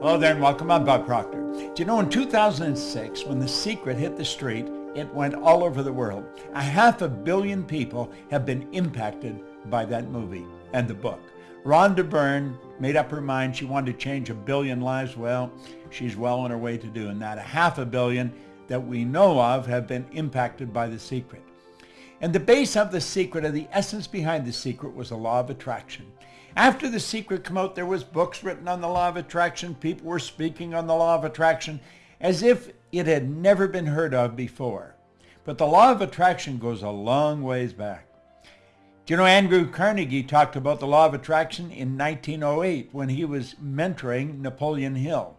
Hello there and welcome. I'm Bob Proctor. Do you know in 2006 when The Secret hit the street, it went all over the world. A half a billion people have been impacted by that movie and the book. Rhonda Byrne made up her mind she wanted to change a billion lives. Well, she's well on her way to doing that. A half a billion that we know of have been impacted by The Secret. And the base of The Secret, or the essence behind The Secret, was the law of attraction. After The Secret came out, there was books written on the law of attraction. People were speaking on the law of attraction as if it had never been heard of before. But the law of attraction goes a long ways back. Do you know Andrew Carnegie talked about the law of attraction in 1908 when he was mentoring Napoleon Hill?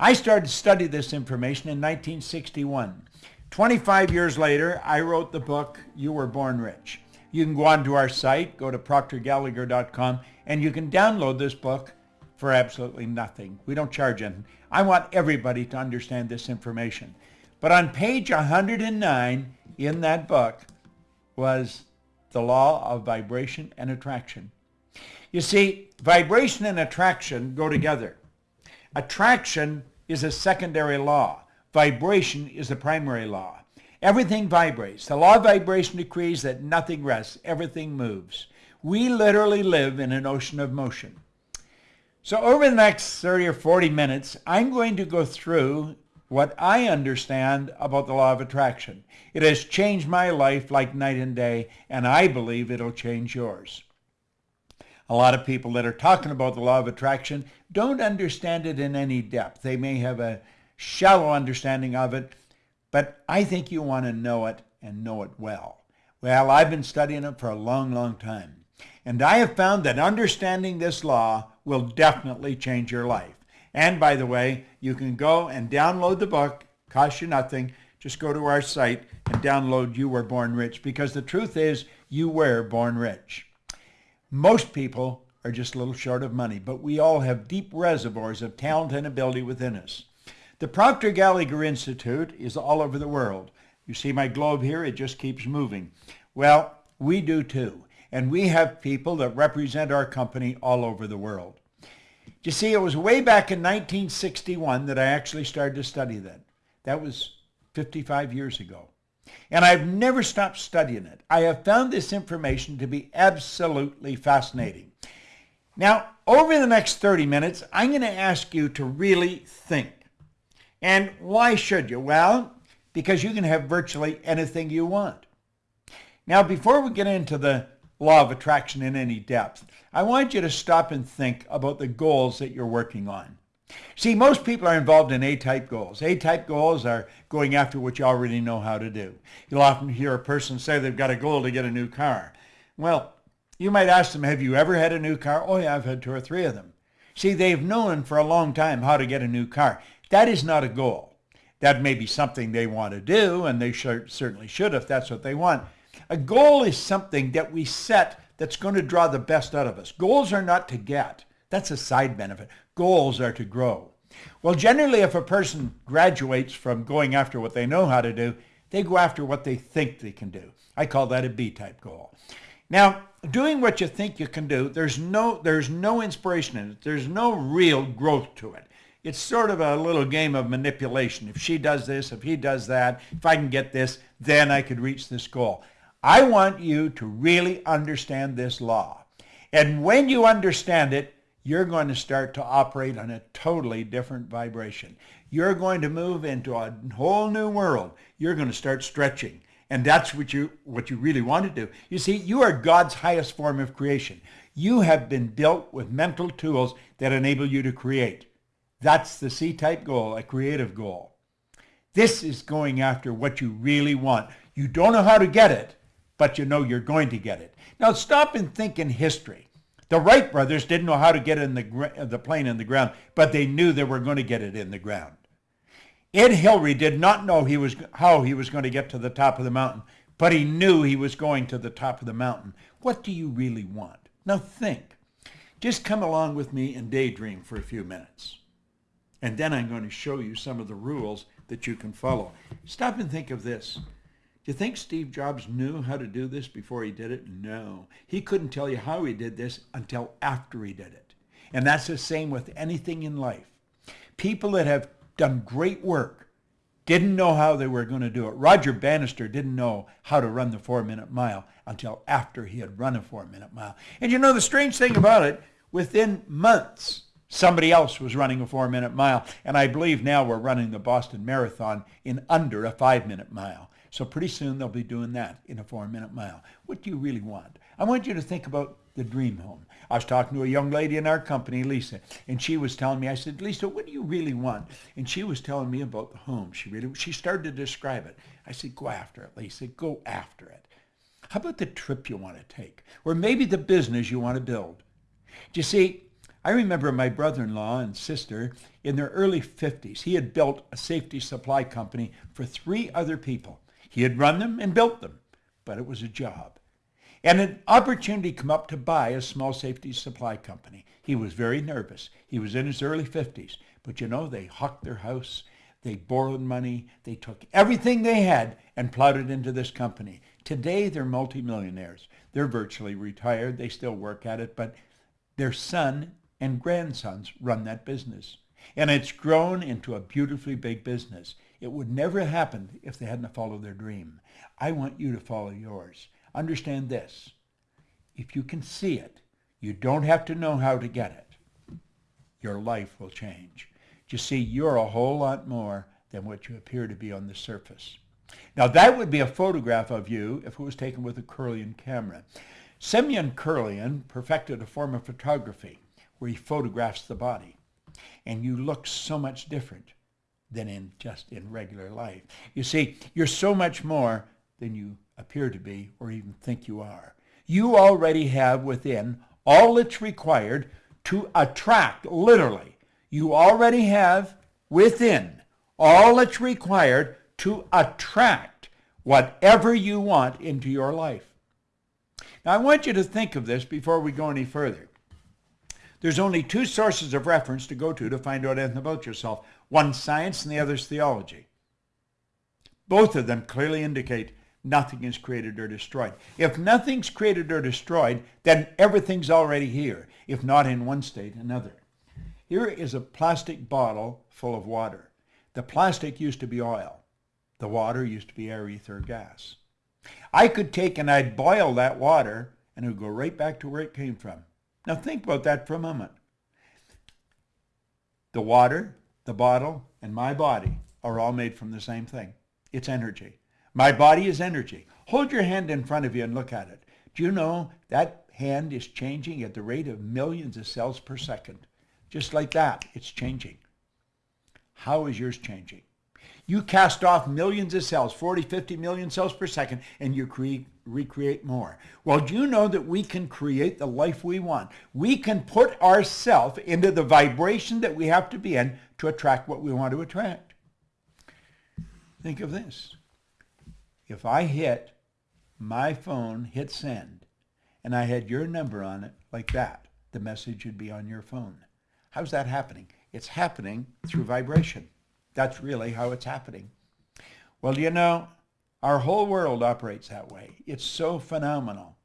I started to study this information in 1961. 25 years later, I wrote the book, You Were Born Rich. You can go onto our site, go to proctorgallagher.com, and you can download this book for absolutely nothing. We don't charge anything. I want everybody to understand this information. But on page 109 in that book was the law of vibration and attraction. You see, vibration and attraction go together. Attraction is a secondary law. Vibration is the primary law. Everything vibrates. The law of vibration decrees that nothing rests, everything moves. We literally live in an ocean of motion. So over the next 30 or 40 minutes, I'm going to go through what I understand about the law of attraction. It has changed my life like night and day, and I believe it'll change yours. A lot of people that are talking about the law of attraction don't understand it in any depth. They may have a shallow understanding of it, but I think you want to know it and know it well. Well, I've been studying it for a long, long time. And I have found that understanding this law will definitely change your life. And by the way, you can go and download the book, cost you nothing. Just go to our site and download You Were Born Rich because the truth is you were born rich. Most people are just a little short of money, but we all have deep reservoirs of talent and ability within us. The Proctor Gallagher Institute is all over the world. You see my globe here, it just keeps moving. Well, we do too. And we have people that represent our company all over the world. You see, it was way back in 1961 that I actually started to study that. That was 55 years ago. And I've never stopped studying it. I have found this information to be absolutely fascinating. Now, over the next 30 minutes, I'm going to ask you to really think. And why should you? Well, because you can have virtually anything you want. Now, before we get into the law of attraction in any depth, I want you to stop and think about the goals that you're working on. See, most people are involved in A-type goals. A-type goals are going after what you already know how to do. You'll often hear a person say they've got a goal to get a new car. Well, you might ask them, have you ever had a new car? Oh yeah, I've had two or three of them. See, they've known for a long time how to get a new car. That is not a goal. That may be something they want to do, and they should, certainly should if that's what they want. A goal is something that we set that's going to draw the best out of us. Goals are not to get. That's a side benefit. Goals are to grow. Well, generally, if a person graduates from going after what they know how to do, they go after what they think they can do. I call that a B-type goal. Now, doing what you think you can do, there's no, there's no inspiration in it. There's no real growth to it it's sort of a little game of manipulation. If she does this, if he does that, if I can get this, then I could reach this goal. I want you to really understand this law. And when you understand it, you're going to start to operate on a totally different vibration. You're going to move into a whole new world. You're going to start stretching. And that's what you, what you really want to do. You see, you are God's highest form of creation. You have been built with mental tools that enable you to create. That's the C-type goal, a creative goal. This is going after what you really want. You don't know how to get it, but you know you're going to get it. Now stop and think in history. The Wright brothers didn't know how to get in the, uh, the plane in the ground, but they knew they were going to get it in the ground. Ed Hillary did not know he was, how he was going to get to the top of the mountain, but he knew he was going to the top of the mountain. What do you really want? Now think. Just come along with me and daydream for a few minutes. And then I'm going to show you some of the rules that you can follow. Stop and think of this. Do you think Steve Jobs knew how to do this before he did it? No. He couldn't tell you how he did this until after he did it. And that's the same with anything in life. People that have done great work didn't know how they were going to do it. Roger Bannister didn't know how to run the four-minute mile until after he had run a four-minute mile. And you know the strange thing about it, within months, somebody else was running a four-minute mile. And I believe now we're running the Boston Marathon in under a five-minute mile. So pretty soon they'll be doing that in a four-minute mile. What do you really want? I want you to think about the dream home. I was talking to a young lady in our company, Lisa, and she was telling me, I said, Lisa, what do you really want? And she was telling me about the home. She really, she started to describe it. I said, go after it, Lisa, go after it. How about the trip you want to take? Or maybe the business you want to build? Do you see, I remember my brother-in-law and sister in their early 50s. He had built a safety supply company for three other people. He had run them and built them, but it was a job and an opportunity came up to buy a small safety supply company. He was very nervous. He was in his early 50s. But you know, they hucked their house. They borrowed money. They took everything they had and plowed it into this company. Today, they're multimillionaires. They're virtually retired. They still work at it, but their son and grandsons run that business. And it's grown into a beautifully big business. It would never have happened if they hadn't followed their dream. I want you to follow yours. Understand this. If you can see it, you don't have to know how to get it. Your life will change. You see, you're a whole lot more than what you appear to be on the surface. Now that would be a photograph of you if it was taken with a Kirlian camera. Semyon Kirlian perfected a form of photography where he photographs the body. And you look so much different than in just in regular life. You see, you're so much more than you appear to be or even think you are. You already have within all that's required to attract, literally. You already have within all that's required to attract whatever you want into your life. Now, I want you to think of this before we go any further. There's only two sources of reference to go to to find out anything about yourself. One science and the other is theology. Both of them clearly indicate nothing is created or destroyed. If nothing's created or destroyed, then everything's already here, if not in one state, another. Here is a plastic bottle full of water. The plastic used to be oil. The water used to be air, ether, gas. I could take and I'd boil that water and it would go right back to where it came from. Now think about that for a moment. The water, the bottle, and my body are all made from the same thing. It's energy. My body is energy. Hold your hand in front of you and look at it. Do you know that hand is changing at the rate of millions of cells per second? Just like that, it's changing. How is yours changing? You cast off millions of cells, 40, 50 million cells per second, and you create, recreate more. Well, do you know that we can create the life we want? We can put ourselves into the vibration that we have to be in to attract what we want to attract. Think of this if I hit my phone, hit send, and I had your number on it like that, the message would be on your phone. How's that happening? It's happening through vibration. That's really how it's happening. Well, you know, our whole world operates that way. It's so phenomenal.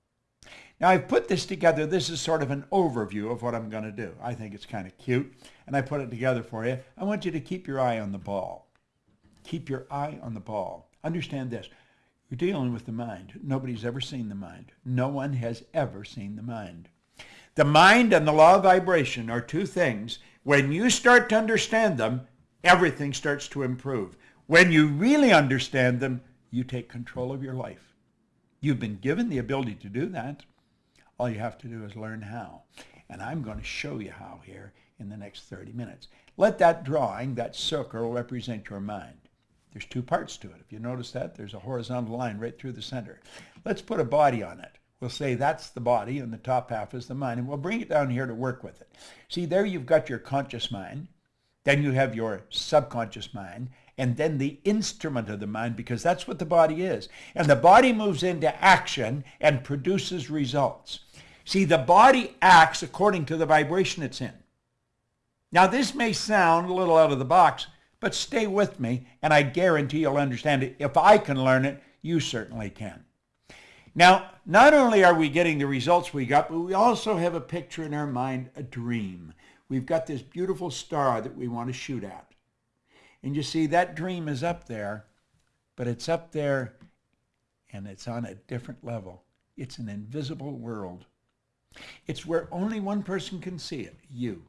Now, I've put this together. This is sort of an overview of what I'm going to do. I think it's kind of cute, and I put it together for you. I want you to keep your eye on the ball. Keep your eye on the ball. Understand this. You're dealing with the mind. Nobody's ever seen the mind. No one has ever seen the mind. The mind and the law of vibration are two things. When you start to understand them, everything starts to improve. When you really understand them, you take control of your life. You've been given the ability to do that. All you have to do is learn how. And I'm going to show you how here in the next 30 minutes. Let that drawing, that circle, represent your mind. There's two parts to it. If you notice that, there's a horizontal line right through the center. Let's put a body on it. We'll say that's the body and the top half is the mind, and we'll bring it down here to work with it. See, there you've got your conscious mind, then you have your subconscious mind, and then the instrument of the mind, because that's what the body is. And the body moves into action and produces results. See, the body acts according to the vibration it's in. Now, this may sound a little out of the box, but stay with me, and I guarantee you'll understand it. If I can learn it, you certainly can. Now, not only are we getting the results we got, but we also have a picture in our mind, a dream. We've got this beautiful star that we want to shoot at. And you see, that dream is up there, but it's up there and it's on a different level. It's an invisible world. It's where only one person can see it, you.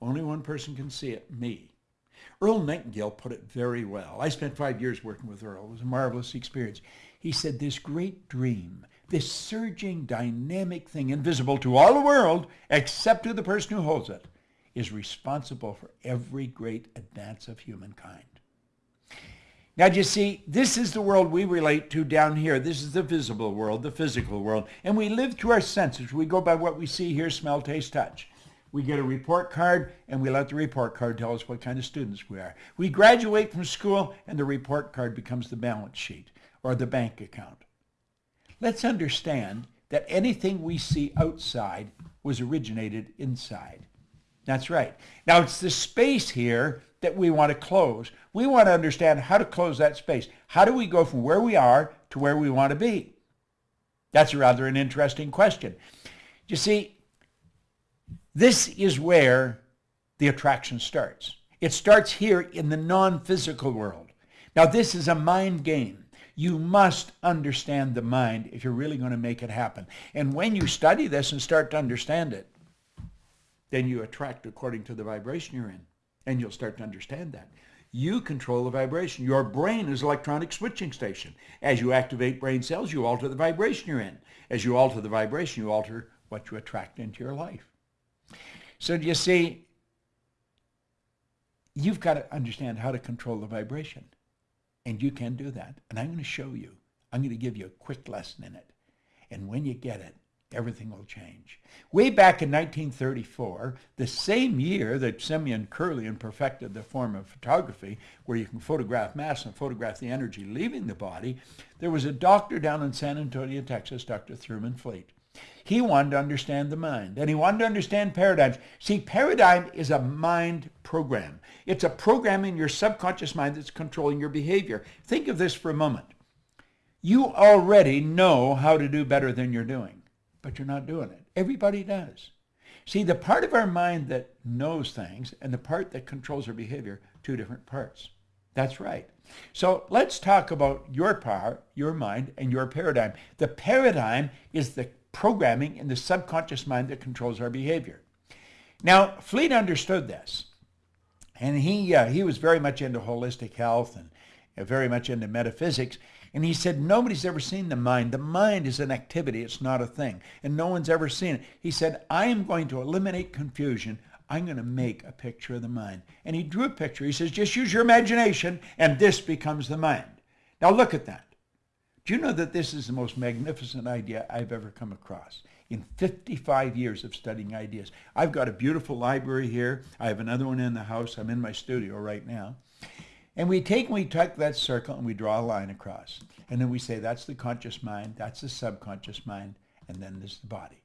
Only one person can see it, me. Earl Nightingale put it very well. I spent five years working with Earl. It was a marvelous experience. He said, this great dream, this surging, dynamic thing, invisible to all the world, except to the person who holds it, is responsible for every great advance of humankind. Now, do you see, this is the world we relate to down here. This is the visible world, the physical world. And we live through our senses. We go by what we see, hear, smell, taste, touch. We get a report card, and we let the report card tell us what kind of students we are. We graduate from school, and the report card becomes the balance sheet or the bank account. Let's understand that anything we see outside was originated inside. That's right. Now it's the space here that we want to close. We want to understand how to close that space. How do we go from where we are to where we want to be? That's rather an interesting question. You see, this is where the attraction starts. It starts here in the non-physical world. Now this is a mind game. You must understand the mind if you're really going to make it happen. And when you study this and start to understand it, then you attract according to the vibration you're in. And you'll start to understand that. You control the vibration. Your brain is electronic switching station. As you activate brain cells, you alter the vibration you're in. As you alter the vibration, you alter what you attract into your life. So do you see, you've got to understand how to control the vibration. And you can do that. And I'm going to show you. I'm going to give you a quick lesson in it. And when you get it, everything will change. Way back in 1934, the same year that Simeon Kirlian perfected the form of photography, where you can photograph mass and photograph the energy leaving the body, there was a doctor down in San Antonio, Texas, Dr. Thurman Fleet. He wanted to understand the mind, and he wanted to understand paradigms. See, paradigm is a mind program. It's a program in your subconscious mind that's controlling your behavior. Think of this for a moment. You already know how to do better than you're doing, but you're not doing it. Everybody does. See, the part of our mind that knows things and the part that controls our behavior, two different parts. That's right. So let's talk about your power, your mind, and your paradigm. The paradigm is the programming in the subconscious mind that controls our behavior. Now, Fleet understood this. And he, uh, he was very much into holistic health and uh, very much into metaphysics. And he said, nobody's ever seen the mind. The mind is an activity. It's not a thing. And no one's ever seen it. He said, I am going to eliminate confusion. I'm going to make a picture of the mind. And he drew a picture. He says, just use your imagination and this becomes the mind. Now look at that. Do you know that this is the most magnificent idea I've ever come across? in 55 years of studying ideas. I've got a beautiful library here. I have another one in the house. I'm in my studio right now. And we take and we take that circle and we draw a line across. And then we say that's the conscious mind, that's the subconscious mind, and then there's the body.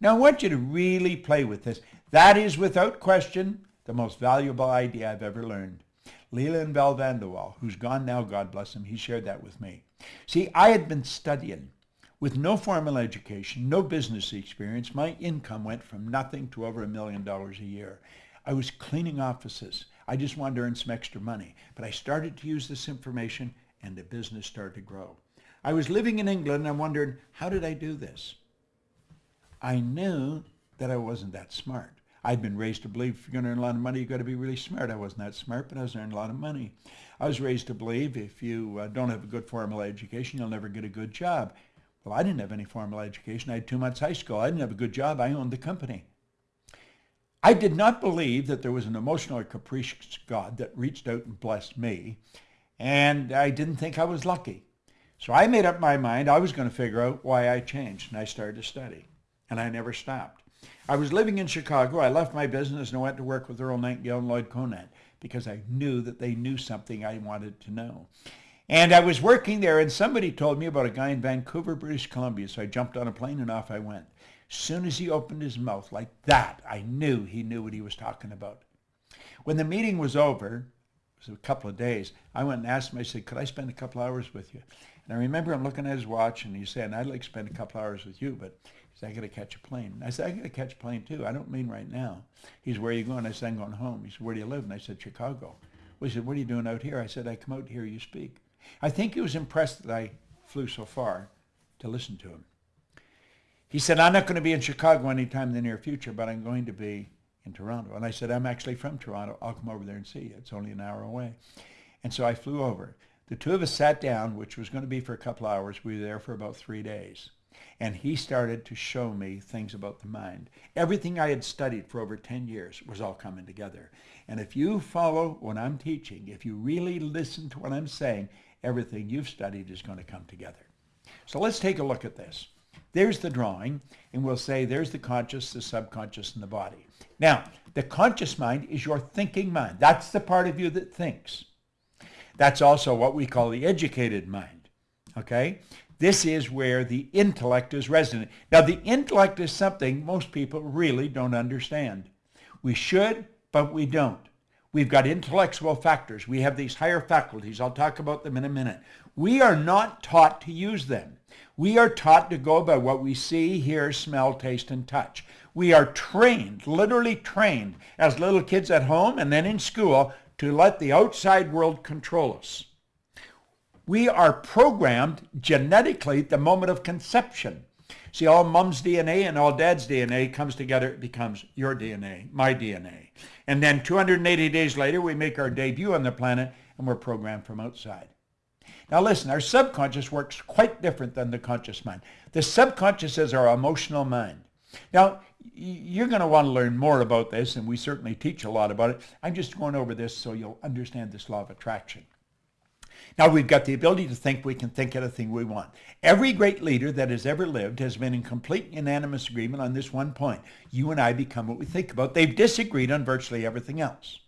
Now I want you to really play with this. That is without question the most valuable idea I've ever learned. Leland Val Van De Wall, who's gone now, God bless him, he shared that with me. See, I had been studying with no formal education, no business experience, my income went from nothing to over a million dollars a year. I was cleaning offices. I just wanted to earn some extra money. But I started to use this information and the business started to grow. I was living in England and I wondered, how did I do this? I knew that I wasn't that smart. I'd been raised to believe if you're going to earn a lot of money, you've got to be really smart. I wasn't that smart, but I was earning a lot of money. I was raised to believe if you uh, don't have a good formal education, you'll never get a good job. Well, I didn't have any formal education. I had two months high school. I didn't have a good job. I owned the company. I did not believe that there was an emotional or capricious God that reached out and blessed me, and I didn't think I was lucky. So I made up my mind I was going to figure out why I changed, and I started to study, and I never stopped. I was living in Chicago. I left my business and I went to work with Earl Nightingale and Lloyd Conant because I knew that they knew something I wanted to know. And I was working there and somebody told me about a guy in Vancouver, British Columbia. So I jumped on a plane and off I went. Soon as he opened his mouth like that, I knew he knew what he was talking about. When the meeting was over, it was a couple of days, I went and asked him, I said, could I spend a couple hours with you? And I remember him looking at his watch and he's saying, I'd like to spend a couple hours with you, but he said, I got to catch a plane. I said, I got to catch a plane too. I don't mean right now. He's, where are you going? I said, I'm going home. He said, where do you live? And I said, Chicago. Well, he said, what are you doing out here? I said, I come out here you speak. I think he was impressed that I flew so far to listen to him. He said, I'm not going to be in Chicago anytime in the near future, but I'm going to be in Toronto. And I said, I'm actually from Toronto. I'll come over there and see you. It's only an hour away. And so I flew over. The two of us sat down, which was going to be for a couple hours. We were there for about three days. And he started to show me things about the mind. Everything I had studied for over 10 years was all coming together. And if you follow what I'm teaching, if you really listen to what I'm saying, everything you've studied is going to come together. So let's take a look at this. There's the drawing, and we'll say there's the conscious, the subconscious, and the body. Now, the conscious mind is your thinking mind. That's the part of you that thinks. That's also what we call the educated mind. Okay? This is where the intellect is resident. Now, the intellect is something most people really don't understand. We should, but we don't. We've got intellectual factors. We have these higher faculties. I'll talk about them in a minute. We are not taught to use them. We are taught to go by what we see, hear, smell, taste, and touch. We are trained, literally trained, as little kids at home and then in school to let the outside world control us. We are programmed genetically at the moment of conception. See, all mom's DNA and all dad's DNA comes together, it becomes your DNA, my DNA. And then 280 days later, we make our debut on the planet and we're programmed from outside. Now listen, our subconscious works quite different than the conscious mind. The subconscious is our emotional mind. Now, you're going to want to learn more about this, and we certainly teach a lot about it. I'm just going over this so you'll understand this law of attraction. Now we've got the ability to think we can think anything we want. Every great leader that has ever lived has been in complete unanimous agreement on this one point. You and I become what we think about. They've disagreed on virtually everything else.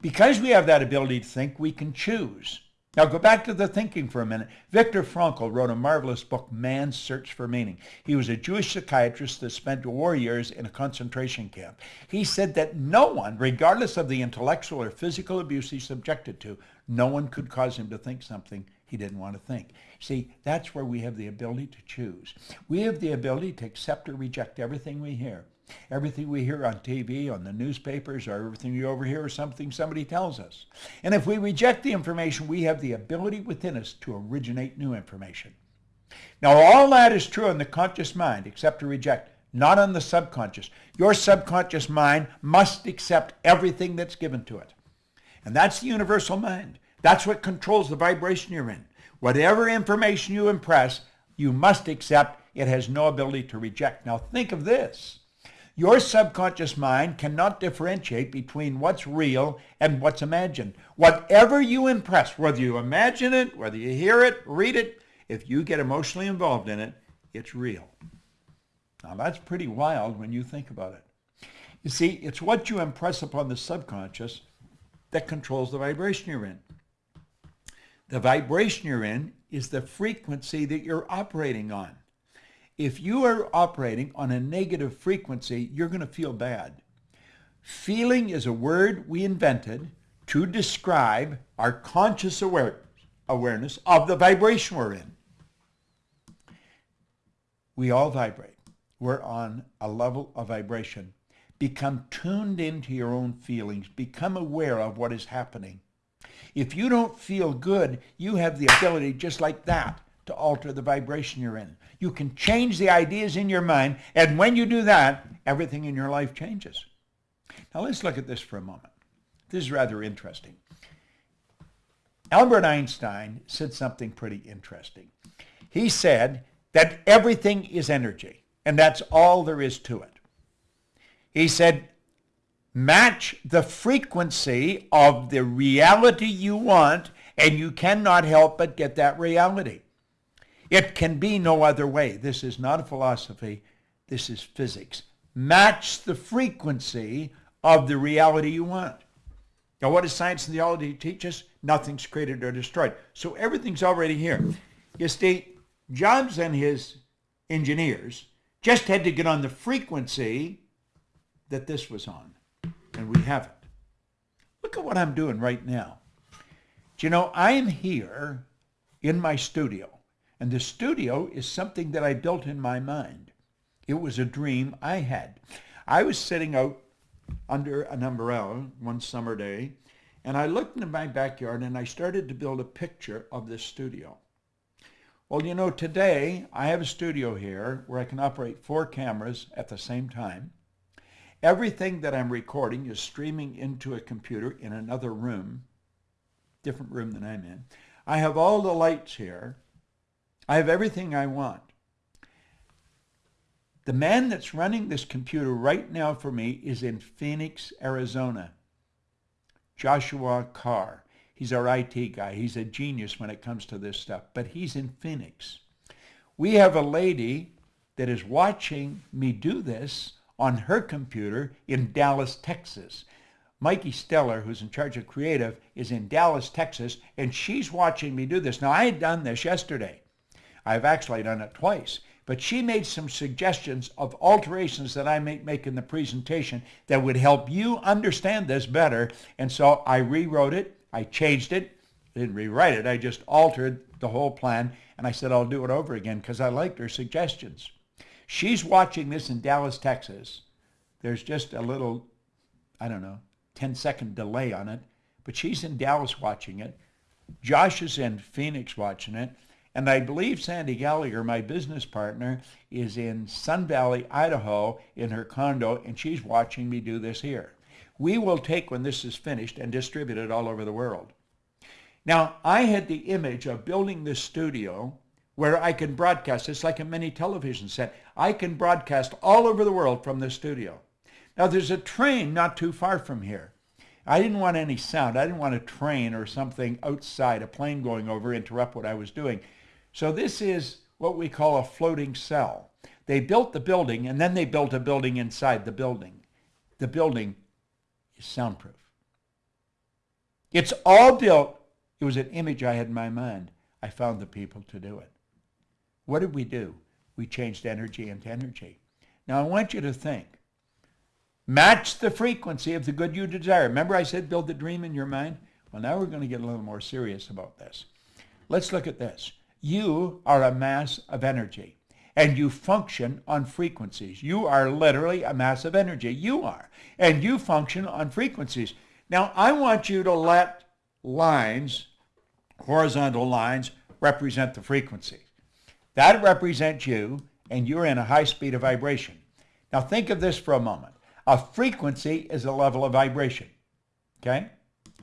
Because we have that ability to think, we can choose. Now go back to the thinking for a minute. Viktor Frankl wrote a marvelous book, Man's Search for Meaning. He was a Jewish psychiatrist that spent war years in a concentration camp. He said that no one, regardless of the intellectual or physical abuse he's subjected to, no one could cause him to think something he didn't want to think. See, that's where we have the ability to choose. We have the ability to accept or reject everything we hear. Everything we hear on TV, on the newspapers, or everything we overhear is something somebody tells us. And if we reject the information, we have the ability within us to originate new information. Now, all that is true in the conscious mind, except to reject, not on the subconscious. Your subconscious mind must accept everything that's given to it. And that's the universal mind. That's what controls the vibration you're in. Whatever information you impress, you must accept. It has no ability to reject. Now, think of this. Your subconscious mind cannot differentiate between what's real and what's imagined. Whatever you impress, whether you imagine it, whether you hear it, read it, if you get emotionally involved in it, it's real. Now that's pretty wild when you think about it. You see, it's what you impress upon the subconscious that controls the vibration you're in. The vibration you're in is the frequency that you're operating on. If you are operating on a negative frequency, you're going to feel bad. Feeling is a word we invented to describe our conscious aware awareness of the vibration we're in. We all vibrate. We're on a level of vibration. Become tuned into your own feelings. Become aware of what is happening. If you don't feel good, you have the ability just like that to alter the vibration you're in. You can change the ideas in your mind, and when you do that, everything in your life changes. Now let's look at this for a moment. This is rather interesting. Albert Einstein said something pretty interesting. He said that everything is energy, and that's all there is to it. He said, match the frequency of the reality you want, and you cannot help but get that reality. It can be no other way. This is not a philosophy. This is physics. Match the frequency of the reality you want. Now, what does science and theology teach us? Nothing's created or destroyed. So everything's already here. You see, Jobs and his engineers just had to get on the frequency that this was on, and we haven't. Look at what I'm doing right now. Do you know, I'm here in my studio And the studio is something that I built in my mind. It was a dream I had. I was sitting out under an umbrella one summer day, and I looked into my backyard and I started to build a picture of this studio. Well, you know, today I have a studio here where I can operate four cameras at the same time. Everything that I'm recording is streaming into a computer in another room, different room than I'm in. I have all the lights here. I have everything I want. The man that's running this computer right now for me is in Phoenix, Arizona. Joshua Carr. He's our IT guy. He's a genius when it comes to this stuff, but he's in Phoenix. We have a lady that is watching me do this on her computer in Dallas, Texas. Mikey Steller, who's in charge of creative, is in Dallas, Texas, and she's watching me do this. Now, I had done this yesterday. I've actually done it twice. But she made some suggestions of alterations that I may make in the presentation that would help you understand this better. And so I rewrote it I changed it, I didn't rewrite it, I just altered the whole plan, and I said I'll do it over again because I liked her suggestions. She's watching this in Dallas, Texas. There's just a little, I don't know, 10 second delay on it, but she's in Dallas watching it. Josh is in Phoenix watching it. And I believe Sandy Gallagher, my business partner, is in Sun Valley, Idaho in her condo, and she's watching me do this here we will take when this is finished and distribute it all over the world. Now, I had the image of building this studio where I can broadcast. It's like a mini television set. I can broadcast all over the world from this studio. Now, there's a train not too far from here. I didn't want any sound. I didn't want a train or something outside, a plane going over, interrupt what I was doing. So this is what we call a floating cell. They built the building, and then they built a building inside the building. The building is soundproof. It's all built. It was an image I had in my mind. I found the people to do it. What did we do? We changed energy into energy. Now I want you to think. Match the frequency of the good you desire. Remember I said build the dream in your mind? Well, now we're going to get a little more serious about this. Let's look at this. You are a mass of energy and you function on frequencies. You are literally a mass of energy. You are. And you function on frequencies. Now, I want you to let lines, horizontal lines, represent the frequency. That represents you, and you're in a high speed of vibration. Now, think of this for a moment. A frequency is a level of vibration. Okay?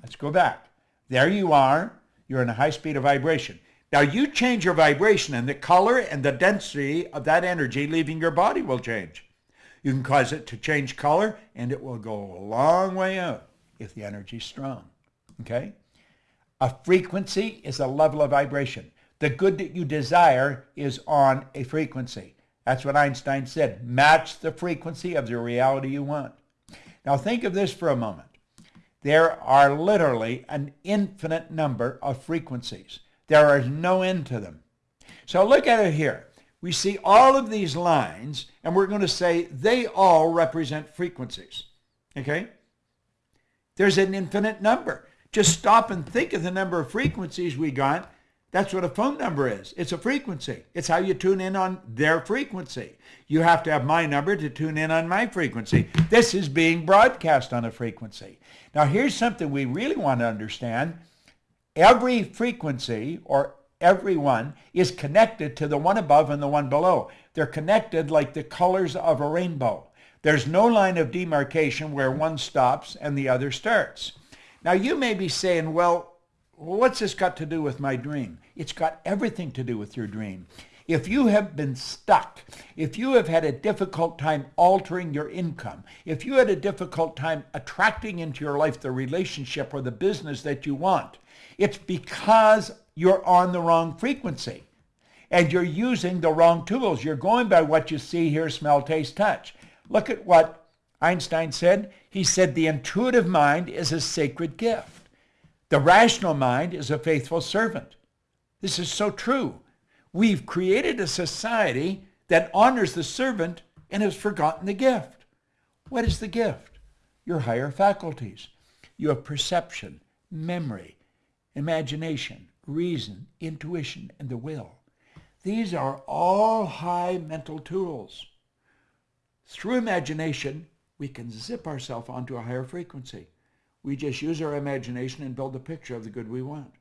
Let's go back. There you are. You're in a high speed of vibration. Now you change your vibration and the color and the density of that energy leaving your body will change. You can cause it to change color and it will go a long way out if the energy is strong. Okay? A frequency is a level of vibration. The good that you desire is on a frequency. That's what Einstein said. Match the frequency of the reality you want. Now think of this for a moment. There are literally an infinite number of frequencies. There is no end to them. So look at it here. We see all of these lines, and we're going to say they all represent frequencies. Okay? There's an infinite number. Just stop and think of the number of frequencies we got. That's what a phone number is. It's a frequency. It's how you tune in on their frequency. You have to have my number to tune in on my frequency. This is being broadcast on a frequency. Now here's something we really want to understand every frequency or every one is connected to the one above and the one below. They're connected like the colors of a rainbow. There's no line of demarcation where one stops and the other starts. Now you may be saying, well, what's this got to do with my dream? It's got everything to do with your dream. If you have been stuck, if you have had a difficult time altering your income, if you had a difficult time attracting into your life the relationship or the business that you want, it's because you're on the wrong frequency and you're using the wrong tools. You're going by what you see, hear, smell, taste, touch. Look at what Einstein said. He said the intuitive mind is a sacred gift. The rational mind is a faithful servant. This is so true. We've created a society that honors the servant and has forgotten the gift. What is the gift? Your higher faculties. You have perception, memory, imagination, reason, intuition, and the will. These are all high mental tools. Through imagination, we can zip ourselves onto a higher frequency. We just use our imagination and build a picture of the good we want.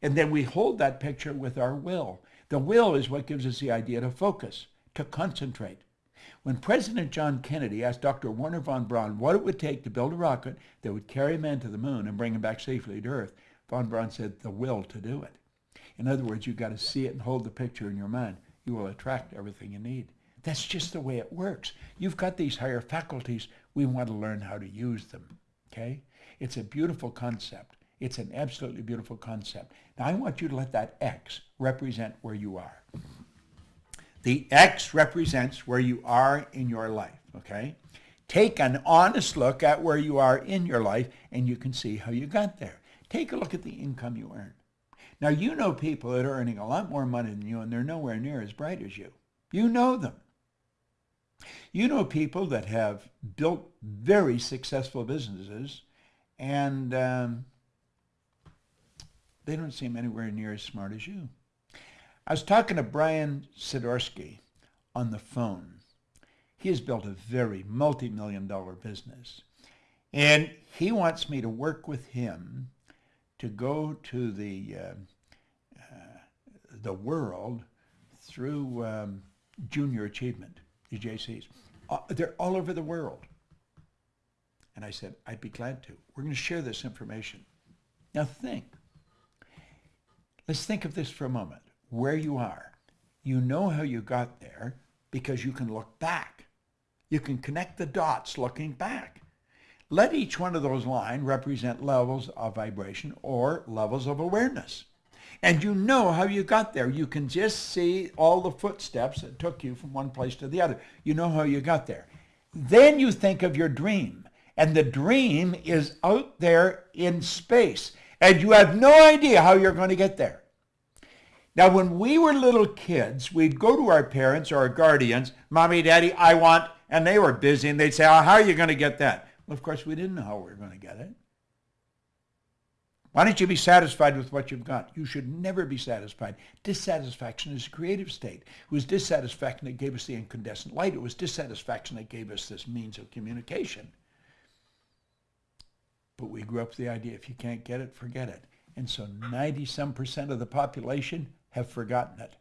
And then we hold that picture with our will. The will is what gives us the idea to focus, to concentrate. When President John Kennedy asked Dr. Wernher von Braun what it would take to build a rocket that would carry man to the moon and bring him back safely to Earth, von Braun said, the will to do it. In other words, you've got to see it and hold the picture in your mind. You will attract everything you need. That's just the way it works. You've got these higher faculties. We want to learn how to use them. Okay? It's a beautiful concept. It's an absolutely beautiful concept. Now I want you to let that X represent where you are. The X represents where you are in your life, okay? Take an honest look at where you are in your life and you can see how you got there. Take a look at the income you earn. Now you know people that are earning a lot more money than you and they're nowhere near as bright as you. You know them. You know people that have built very successful businesses and um, they don't seem anywhere near as smart as you. I was talking to Brian Sidorsky on the phone. He has built a very multi-million dollar business. And he wants me to work with him to go to the, uh, uh, the world through um, junior achievement, the JCs. Uh, they're all over the world. And I said, I'd be glad to. We're going to share this information. Now think. Let's think of this for a moment. Where you are. You know how you got there because you can look back. You can connect the dots looking back. Let each one of those lines represent levels of vibration or levels of awareness. And you know how you got there. You can just see all the footsteps that took you from one place to the other. You know how you got there. Then you think of your dream. And the dream is out there in space. And you have no idea how you're going to get there. Now, when we were little kids, we'd go to our parents or our guardians, Mommy, Daddy, I want, and they were busy, and they'd say, oh, how are you going to get that? Well, of course, we didn't know how we were going to get it. Why don't you be satisfied with what you've got? You should never be satisfied. Dissatisfaction is a creative state. It was dissatisfaction that gave us the incandescent light. It was dissatisfaction that gave us this means of communication. But we grew up with the idea, if you can't get it, forget it. And so 90-some percent of the population have forgotten it.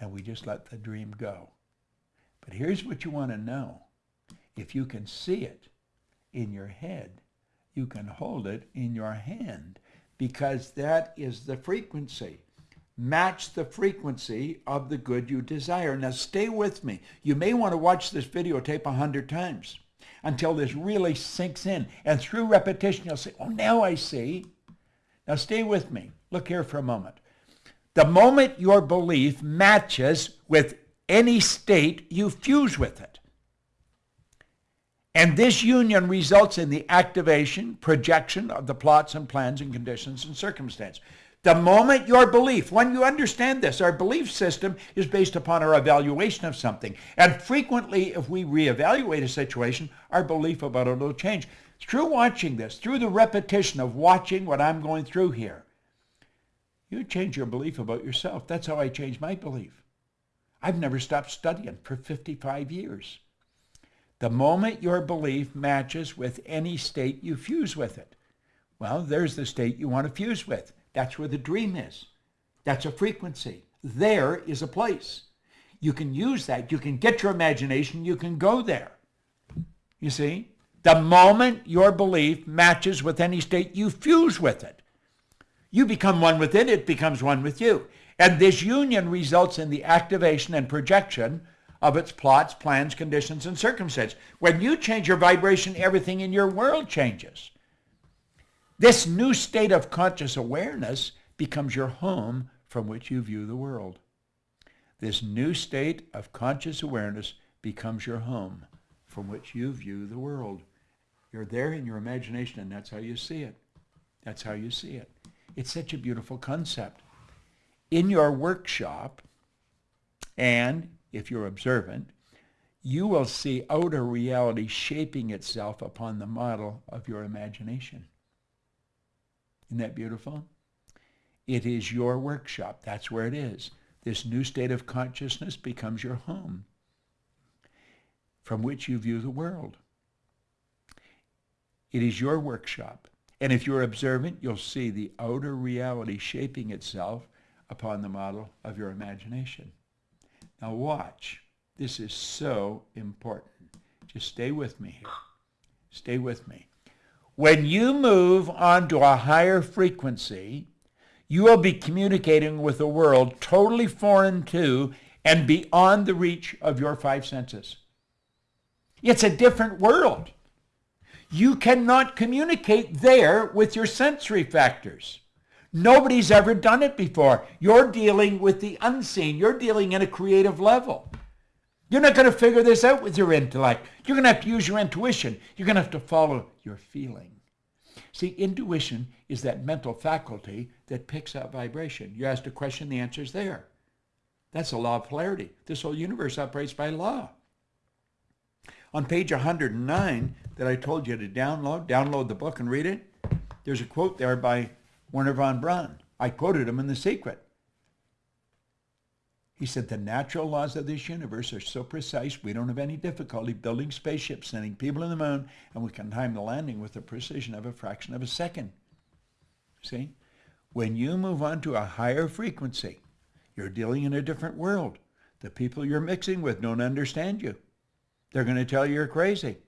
And we just let the dream go. But here's what you want to know. If you can see it in your head, you can hold it in your hand because that is the frequency. Match the frequency of the good you desire. Now stay with me. You may want to watch this videotape a hundred times until this really sinks in. And through repetition, you'll say, oh, now I see. Now stay with me. Look here for a moment. The moment your belief matches with any state, you fuse with it. And this union results in the activation, projection of the plots and plans and conditions and circumstance. The moment your belief, when you understand this, our belief system is based upon our evaluation of something. And frequently, if we reevaluate a situation, our belief about it will change. Through watching this, through the repetition of watching what I'm going through here, you change your belief about yourself. That's how I changed my belief. I've never stopped studying for 55 years. The moment your belief matches with any state, you fuse with it. Well, there's the state you want to fuse with. That's where the dream is. That's a frequency. There is a place. You can use that. You can get your imagination. You can go there. You see? The moment your belief matches with any state, you fuse with it. You become one with it, it becomes one with you. And this union results in the activation and projection of its plots, plans, conditions, and circumstances. When you change your vibration, everything in your world changes. This new state of conscious awareness becomes your home from which you view the world. This new state of conscious awareness becomes your home from which you view the world. You're there in your imagination, and that's how you see it. That's how you see it. It's such a beautiful concept. In your workshop, and if you're observant, you will see outer reality shaping itself upon the model of your imagination. Isn't that beautiful? It is your workshop. That's where it is. This new state of consciousness becomes your home from which you view the world. It is your workshop. And if you're observant, you'll see the outer reality shaping itself upon the model of your imagination. Now watch. This is so important. Just stay with me here. Stay with me. When you move onto a higher frequency, you will be communicating with a world totally foreign to and beyond the reach of your five senses. It's a different world. You cannot communicate there with your sensory factors. Nobody's ever done it before. You're dealing with the unseen. You're dealing in a creative level. You're not going to figure this out with your intellect. You're going to have to use your intuition. You're going to have to follow your feeling. See, intuition is that mental faculty that picks up vibration. You ask a question, the answer is there. That's a law of polarity. This whole universe operates by law. On page 109 that I told you to download, download the book and read it, there's a quote there by Wernher von Braun. I quoted him in The Secret. He said, the natural laws of this universe are so precise we don't have any difficulty building spaceships, sending people to the moon, and we can time the landing with the precision of a fraction of a second. See? When you move on to a higher frequency, you're dealing in a different world. The people you're mixing with don't understand you. They're going to tell you you're crazy.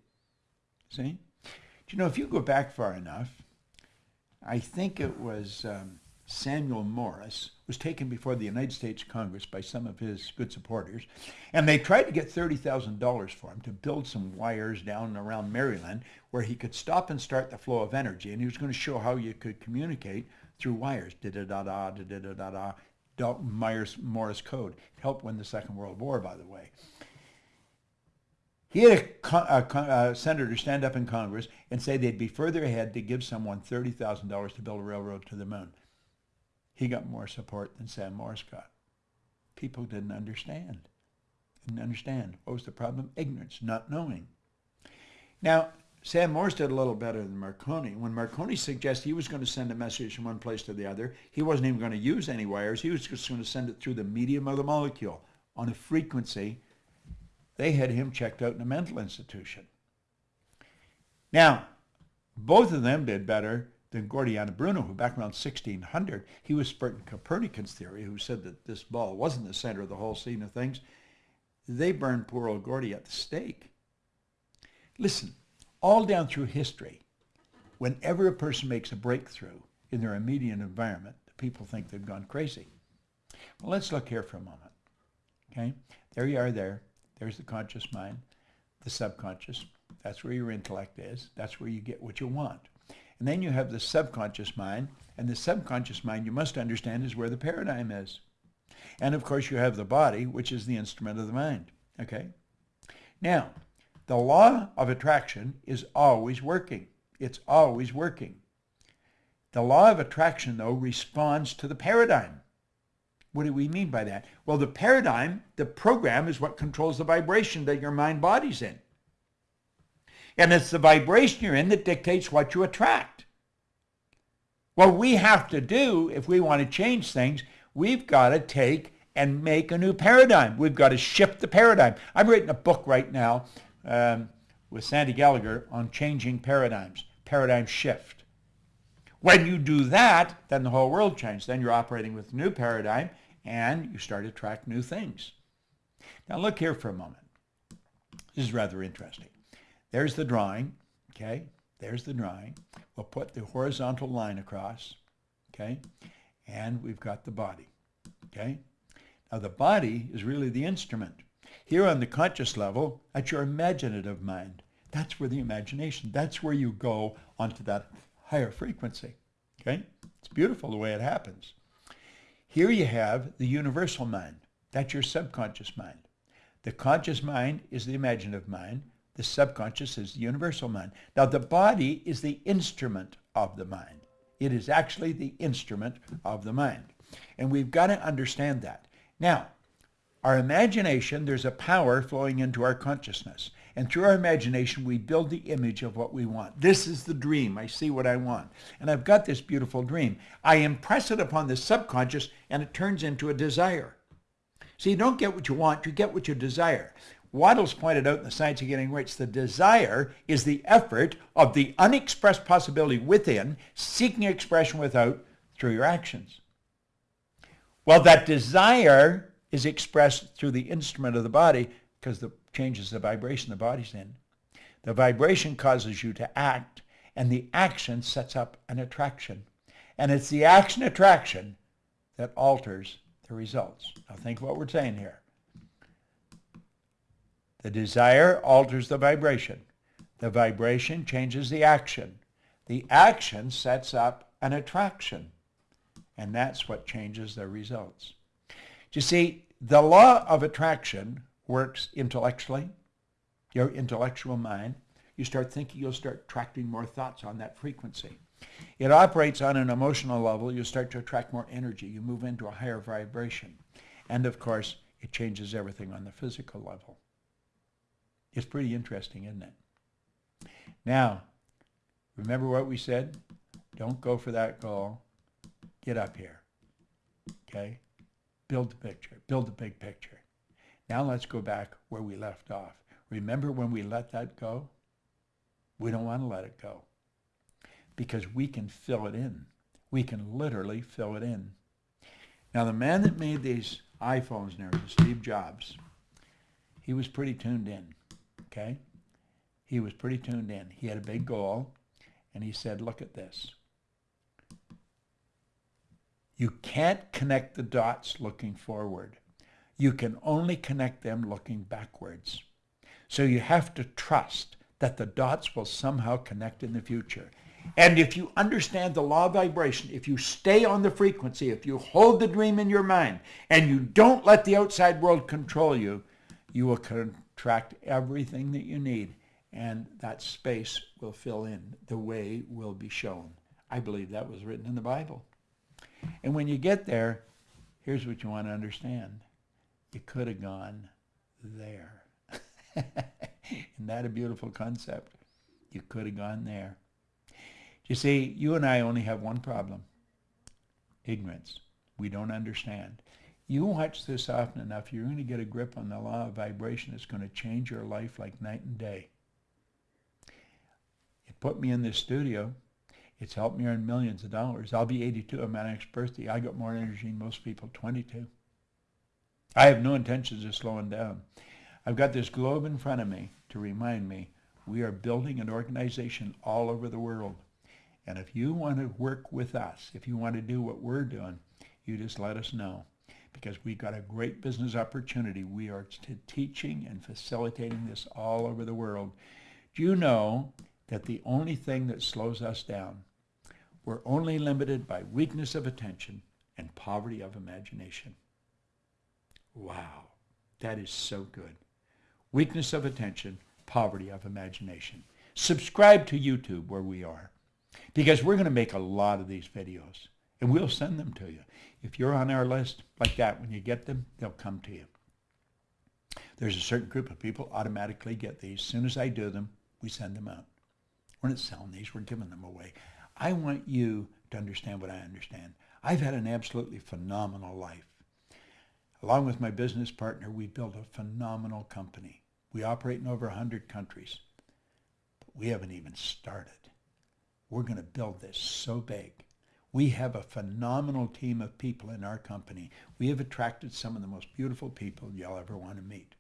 See? Do you know, if you go back far enough, I think it was um, Samuel Morse, was taken before the United States Congress by some of his good supporters, and they tried to get $30,000 for him to build some wires down around Maryland where he could stop and start the flow of energy, and he was going to show how you could communicate through wires, da-da-da-da, da-da-da-da, Myers Morse code. Helped win the Second World War, by the way. He had a, a, a, senator stand up in Congress and say they'd be further ahead to give someone $30,000 to build a railroad to the moon. He got more support than Sam Morse got. People didn't understand. Didn't understand. What was the problem? Ignorance, not knowing. Now, Sam Morse did a little better than Marconi. When Marconi suggested he was going to send a message from one place to the other, he wasn't even going to use any wires. He was just going to send it through the medium of the molecule on a frequency they had him checked out in a mental institution. Now, both of them did better than Giordano Bruno, who back around 1600, he was spreading Copernican's theory, who said that this ball wasn't the center of the whole scene of things. They burned poor old Gordy at the stake. Listen, all down through history, whenever a person makes a breakthrough in their immediate environment, the people think they've gone crazy. Well, let's look here for a moment. Okay, there you are there. There's the conscious mind, the subconscious. That's where your intellect is. That's where you get what you want. And then you have the subconscious mind, and the subconscious mind, you must understand, is where the paradigm is. And of course, you have the body, which is the instrument of the mind. Okay? Now, the law of attraction is always working. It's always working. The law of attraction, though, responds to the paradigm. What do we mean by that? Well, the paradigm, the program is what controls the vibration that your mind body's in. And it's the vibration you're in that dictates what you attract. What we have to do if we want to change things, we've got to take and make a new paradigm. We've got to shift the paradigm. I'm writing a book right now um, with Sandy Gallagher on changing paradigms, paradigm shift. When you do that, then the whole world changes. Then you're operating with a new paradigm and you start to track new things. Now look here for a moment. This is rather interesting. There's the drawing, okay? There's the drawing. We'll put the horizontal line across, okay? And we've got the body, okay? Now the body is really the instrument. Here on the conscious level, that's your imaginative mind. That's where the imagination, that's where you go onto that higher frequency, okay? It's beautiful the way it happens. Here you have the universal mind. That's your subconscious mind. The conscious mind is the imaginative mind. The subconscious is the universal mind. Now the body is the instrument of the mind. It is actually the instrument of the mind. And we've got to understand that. Now, our imagination, there's a power flowing into our consciousness. And through our imagination, we build the image of what we want. This is the dream. I see what I want. And I've got this beautiful dream. I impress it upon the subconscious, and it turns into a desire. See, you don't get what you want, you get what you desire. Wattles pointed out in The Science of Getting Rich, the desire is the effort of the unexpressed possibility within, seeking expression without through your actions. Well, that desire is expressed through the instrument of the body because the changes the vibration the body's in. The vibration causes you to act, and the action sets up an attraction. And it's the action attraction that alters the results. Now think what we're saying here. The desire alters the vibration. The vibration changes the action. The action sets up an attraction. And that's what changes the results. You see, the law of attraction works intellectually, your intellectual mind. You start thinking, you'll start attracting more thoughts on that frequency. It operates on an emotional level. You start to attract more energy. You move into a higher vibration. And of course, it changes everything on the physical level. It's pretty interesting, isn't it? Now, remember what we said? Don't go for that goal. Get up here. Okay? Build the picture. Build the big picture. Now let's go back where we left off. Remember when we let that go? We don't want to let it go because we can fill it in. We can literally fill it in. Now, the man that made these iPhones now, Steve Jobs, he was pretty tuned in, okay? He was pretty tuned in. He had a big goal, and he said, look at this. You can't connect the dots looking forward. You can only connect them looking backwards. So you have to trust that the dots will somehow connect in the future. And if you understand the law of vibration, if you stay on the frequency, if you hold the dream in your mind, and you don't let the outside world control you, you will contract everything that you need, and that space will fill in. The way will be shown. I believe that was written in the Bible. And when you get there, here's what you want to understand. You could have gone there. Isn't that a beautiful concept? You could have gone there. You see, you and I only have one problem. Ignorance. We don't understand. You watch this often enough, you're going to get a grip on the law of vibration that's going to change your life like night and day. It put me in this studio. It's helped me earn millions of dollars. I'll be 82 on my next birthday. I got more energy than most people, 22. I have no intentions of slowing down. I've got this globe in front of me to remind me we are building an organization all over the world. And if you want to work with us, if you want to do what we're doing, you just let us know because we've got a great business opportunity. We are teaching and facilitating this all over the world. Do you know that the only thing that slows us down, we're only limited by weakness of attention and poverty of imagination. Wow, that is so good. Weakness of attention, poverty of imagination. Subscribe to YouTube where we are because we're going to make a lot of these videos and we'll send them to you. If you're on our list like that, when you get them, they'll come to you. There's a certain group of people automatically get these. As soon as I do them, we send them out. We're not selling these, we're giving them away. I want you to understand what I understand. I've had an absolutely phenomenal life. Along with my business partner, we built a phenomenal company. We operate in over 100 countries. But we haven't even started. We're going to build this so big. We have a phenomenal team of people in our company. We have attracted some of the most beautiful people you'll ever want to meet.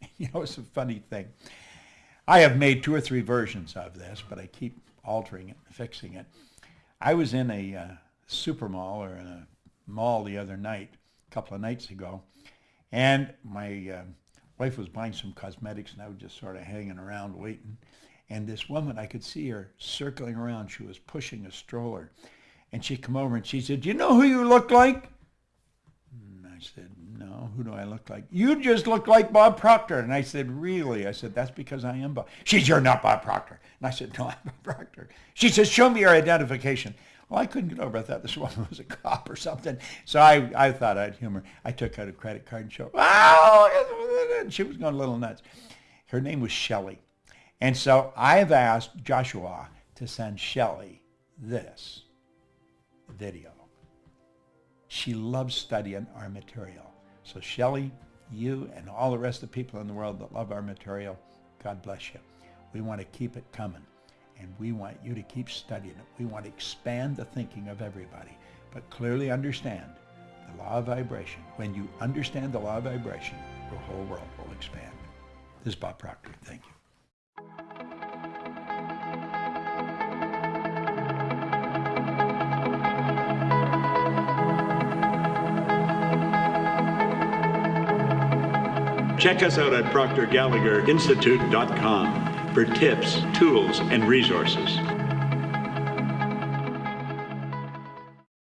You know, it's a funny thing. I have made two or three versions of this, but I keep altering it and fixing it. I was in a uh, super mall or in a mall the other night, couple of nights ago, and my uh, wife was buying some cosmetics, and I was just sort of hanging around waiting. And this woman, I could see her circling around. She was pushing a stroller. And she come over and she said, you know who you look like? And I said, no, who do I look like? You just look like Bob Proctor. And I said, really? I said, that's because I am Bob. She said, you're not Bob Proctor. And I said, no, I'm Bob Proctor. She says, show me your identification. Well, I couldn't get over. I thought this woman was a cop or something. So I, I thought I'd humor. I took out a credit card and showed, oh, she was going a little nuts. Her name was Shelley. And so I've asked Joshua to send Shelley this video. She loves studying our material. So Shelley, you and all the rest of the people in the world that love our material, God bless you. We want to keep it coming. And we want you to keep studying it. We want to expand the thinking of everybody. But clearly understand the law of vibration. When you understand the law of vibration, your whole world will expand. This is Bob Proctor. Thank you. Check us out at proctorgallagher.institute.com for tips, tools, and resources.